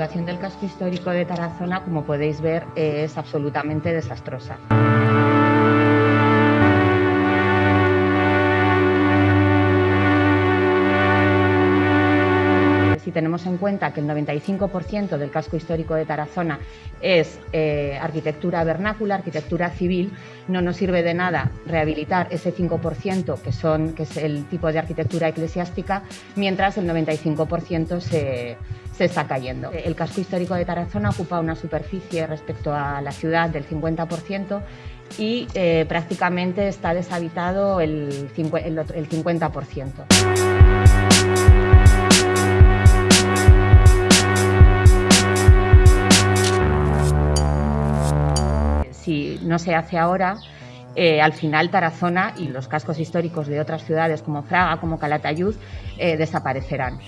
La situación del casco histórico de Tarazona, como podéis ver, es absolutamente desastrosa. Si tenemos en cuenta que el 95% del casco histórico de Tarazona es eh, arquitectura vernácula, arquitectura civil, no nos sirve de nada rehabilitar ese 5% que, son, que es el tipo de arquitectura eclesiástica, mientras el 95% se, se está cayendo. El casco histórico de Tarazona ocupa una superficie respecto a la ciudad del 50% y eh, prácticamente está deshabitado el, el, el 50%. Si no se hace ahora, eh, al final Tarazona y los cascos históricos de otras ciudades como Fraga, como Calatayud, eh, desaparecerán.